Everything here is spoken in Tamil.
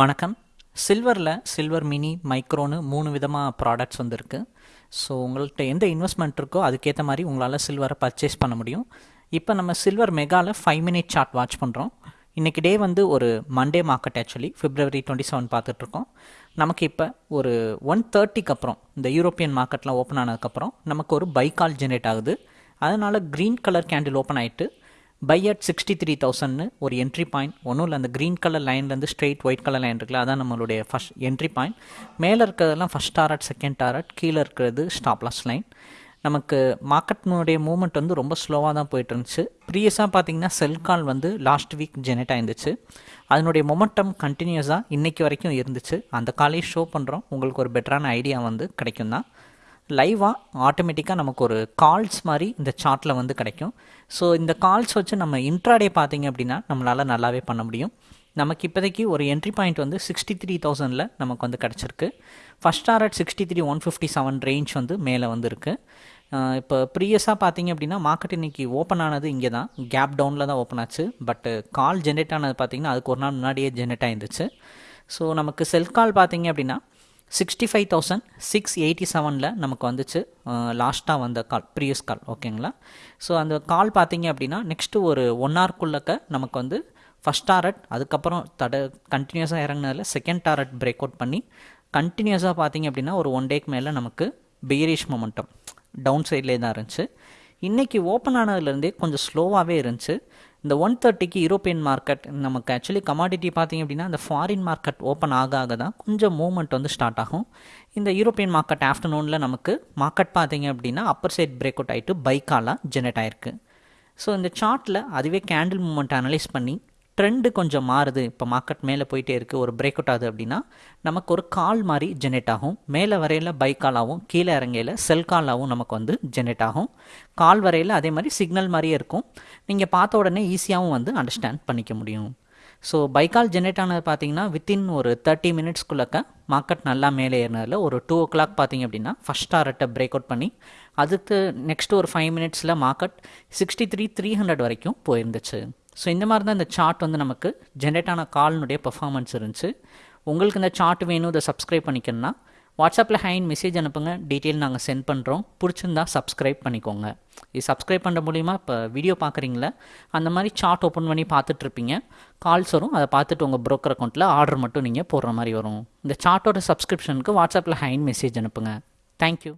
வணக்கம். சில்வரில் சில்வர் மினி மைக்ரோன்னு மூணு விதமாக ப்ராடக்ட்ஸ் வந்துருக்கு. ஸோ உங்கள்கிட்ட எந்த இன்வெஸ்ட்மெண்ட் இருக்கோ அதுக்கேற்ற மாதிரி உங்களால் சில்வரை பர்ச்சேஸ் பண்ண முடியும். இப்போ நம்ம சில்வர் மெகாவில் ஃபைவ் மினிட் சார்ட் வாட்ச் பண்ணுறோம் இன்றைக்கி டே வந்து ஒரு Monday market actually February twenty seven பார்த்துட்ருக்கோம் நமக்கு இப்போ ஒரு ஒன் தேர்ட்டிக்கு அப்புறம் இந்த யூரோப்பியன் மார்க்கெட்லாம் ஓப்பன் ஆனதுக்கப்புறம் நமக்கு ஒரு பைக்கால் ஜென்ரேட் ஆகுது. அதனால் க்ரீன் கலர் கேண்டில் ஓப்பன் ஆகிட்டு பை அட் சிக்ஸ்டி த்ரீ தௌசண்ட்னு ஒரு என்ட்ரி பாயிண்ட் ஒன்றும் இல்லை அந்த க்ரீன் கலர் லைன்லேருந்து ஸ்ட்ரெயிட் ஒயிட் கலர் லைன் இருக்குல்ல அதான் நம்மளுடைய ஃபஸ்ட் என்ட்ரி பாயிண்ட் மேலே இருக்கிறதெல்லாம் ஃபஸ்ட் டாரட் செகண்ட் டாரட் கீழே இருக்கிறது ஸ்டாப்லாஸ் லைன் நமக்கு மார்க்கெட்னுடைய மூவ்மெண்ட் வந்து ரொம்ப ஸ்லோவாக தான் போயிட்டு இருந்துச்சு ப்ரீவியஸாக பார்த்தீங்கன்னா செல் கால் வந்து லாஸ்ட் வீக் ஜெனரேட் ஆயிருந்துச்சு. அதனுடைய மொமெண்டம் கண்டினியூஸாக இன்றைக்கி வரைக்கும் இருந்துச்சு. அந்த காலையும் ஷோ பண்ணுறோம் உங்களுக்கு ஒரு பெட்டரான ஐடியா வந்து கிடைக்கும் தான் லைவாக ஆட்டோமேட்டிக்காக நமக்கு ஒரு கால்ஸ் மாதிரி இந்த சார்ட்டில் வந்து கிடைக்கும். ஸோ இந்த கால்ஸ் வச்சு நம்ம இன்ட்ராடே பார்த்தீங்க அப்படின்னா நம்மளால் நல்லாவே பண்ண முடியும். நமக்கு இப்போதைக்கு ஒரு என்ட்ரி பாயிண்ட் வந்து சிக்ஸ்டி த்ரீ தௌசண்டில் நமக்கு வந்து கிடச்சிருக்கு. First target sixty three one fifty seven range வந்து மேலே வந்துருக்கு இப்போ ப்ரீவியஸாக பார்த்தீங்க அப்படின்னா மார்க்கெட் இன்றைக்கி ஓப்பன் ஆனது இங்கே தான். கேப் டவுனில் தான் ஓப்பன் ஆச்சு. பட்டு கால் ஜென்ரேட் ஆனது பார்த்திங்கன்னா அதுக்கு ஒரு நாள் முன்னாடியே ஜென்ரேட் ஆயிருந்துச்சு. ஸோ நமக்கு செல் கால் பார்த்தீங்க அப்படின்னா sixty five thousand six eighty செவனில் நமக்கு வந்துச்சு லாஸ்ட்டாக வந்த கால் ப்ரீவியஸ் கால் ஓகேங்களா ஸோ அந்த கால் பார்த்தீங்க அப்படின்னா நெக்ஸ்ட்டு ஒரு ஒன் ஹவர்க்குள்ளக்க நமக்கு வந்து ஃபஸ்ட் டாரட் அதுக்கப்புறம் தட கண்டினியூஸாக இறங்கினதில் செகண்ட் டாரட் பிரேக் அவுட் பண்ணி கண்டினியூஸாக பார்த்தீங்க அப்படின்னா ஒரு ஒன் டேக்கு மேலே நமக்கு பெயரிஷ் மொமெண்டம் டவுன் சைட்லேயே தான் இருந்துச்சு. இன்றைக்கி ஓப்பன் ஆனதுலேருந்தே கொஞ்சம் ஸ்லோவாகவே இருந்துச்சு. இந்த ஒன் தேர்ட்டிக்கு யூரோப்பியன் மார்க்கெட் நமக்கு ஆக்சுவலி கமாடிட்டி பார்த்திங்க அப்படின்னா இந்த ஃபாரின் மார்க்கெட் ஓப்பன் ஆக ஆக தான் கொஞ்சம் மூவ்மெண்ட் வந்து ஸ்டார்ட் ஆகும். இந்த யூரோப்பியன் மார்க்கெட் ஆஃப்டர்நூனில் நமக்கு மார்க்கெட் பார்த்திங்க அப்படின்னா அப்பர் சைட் பிரேக் அவுட் ஆகிட்டு பைக்காலாம் ஜெனரேட் ஆகிருக்கு ஸோ இந்த சார்ட்டில் அதுவே கேண்டில் மூமெண்ட் அனலைஸ் பண்ணி ட்ரெண்டு கொஞ்சம் மாறுது. இப்போ மார்க்கெட் மேலே போயிட்டே இருக்குது ஒரு பிரேக் அவுட் ஆகுது அப்படின்னா நமக்கு ஒரு கால் மாதிரி ஜெனரேட் ஆகும். மேலே வரையில் பை காலாகவும் கீழே இறங்கையில் செல் காலாகவும் நமக்கு வந்து ஜெனரேட் ஆகும். கால் வரையில் அதே மாதிரி சிக்னல் மாதிரியே இருக்கும். நீங்கள் பார்த்த உடனே ஈஸியாகவும் வந்து அண்டர்ஸ்டாண்ட் பண்ணிக்க முடியும். ஸோ பைக்கால் ஜென்ரேட் ஆனது பார்த்தீங்கன்னா வித்தின் ஒரு தேர்ட்டி மினிட்ஸ்க்குள்ளக்க மார்க்கெட் நல்லா மேலே ஏறினதில் ஒரு டூ ஓ கிளாக் பார்த்தீங்க அப்படின்னா ஃபஸ்ட் டாரட்டை பிரேக் அவுட் பண்ணி அதுக்கு நெக்ஸ்ட் ஒரு ஃபைவ் மினிட்ஸில் market sixty three three hundred வரைக்கும் போயிருந்துச்சு. ஸோ இந்த மாதிரி தான் இந்த சார்ட் வந்து நமக்கு ஜென்ரேட் ஆன கால்னுடைய பர்ஃபார்மன்ஸ் இருந்துச்சு. உங்களுக்கு இந்த சார்ட் வேணும் இதை சப்ஸ்கிரைப் பண்ணிக்கணும்னா வாட்ஸ்அப்பில் ஹைன் மெசேஜ் அனுப்புங்க. டீட்டெயில் நாங்கள் சென்ட் பண்ணுறோம் பிடிச்சிருந்தா சப்ஸ்கிரைப் பண்ணிக்கோங்க. இது சப்ஸ்கிரைப் பண்ணுற மூலிமா இப்போ வீடியோ பார்க்குறீங்களா அந்த மாதிரி சார்ட் ஓப்பன் பண்ணி பார்த்துட்ருப்பீங்க. கால்ஸ் வரும். அதை பார்த்துட்டு உங்கள் ப்ரோக்கர் அக்கௌண்ட்டில் ஆர்டர் மட்டும் நீங்கள் போடுற மாதிரி வரும். இந்த சார்ட்டோட சப்ஸ்கிரிப்ஷனுக்கு வாட்ஸ்அப்பில் ஹைன் மெசேஜ் அனுப்புங்க. தேங்க்யூ